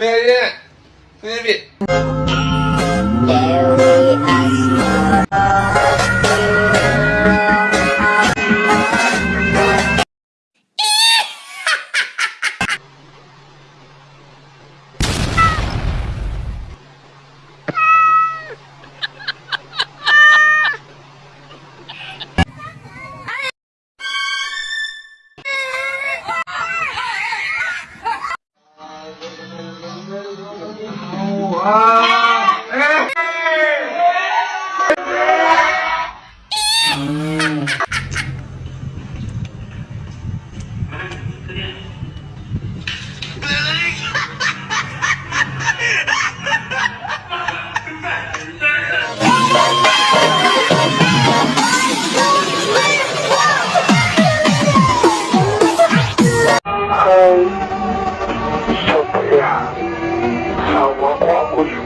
Ferry, 啊。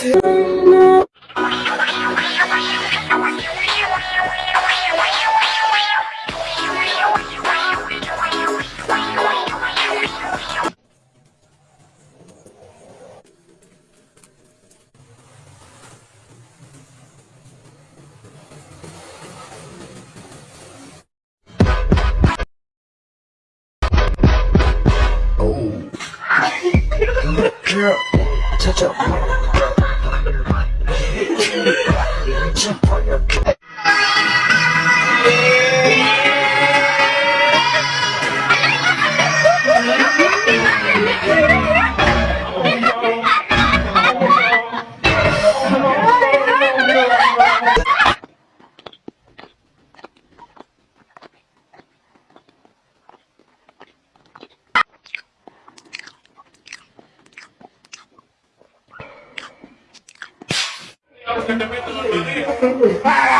aku juga โ Para!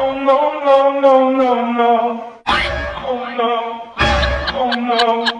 Oh no, no, no, no, no. Oh no. Oh no.